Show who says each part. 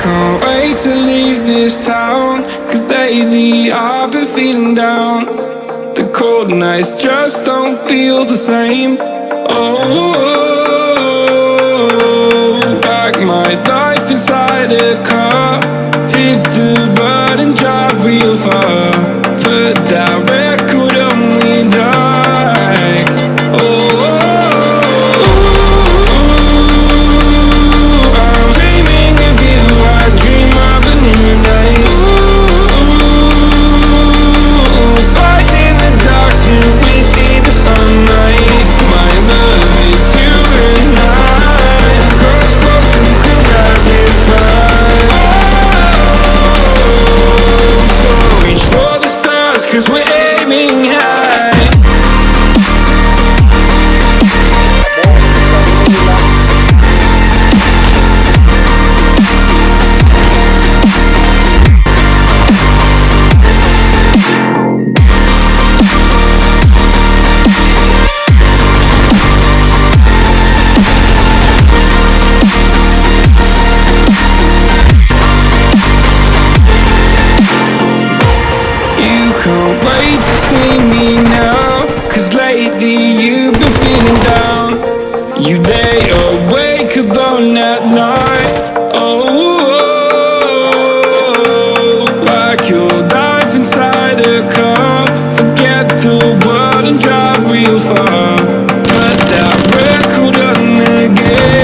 Speaker 1: can't wait to leave this town Cause lately I've been feeling down. The cold nights just don't feel the same. Oh, like my life inside a car Hit the bus wait to see me now Cause lately you've been feeling down. You lay awake alone at night. Oh, oh, oh like your life inside a car. Forget the world and drive real far. Put that record on again.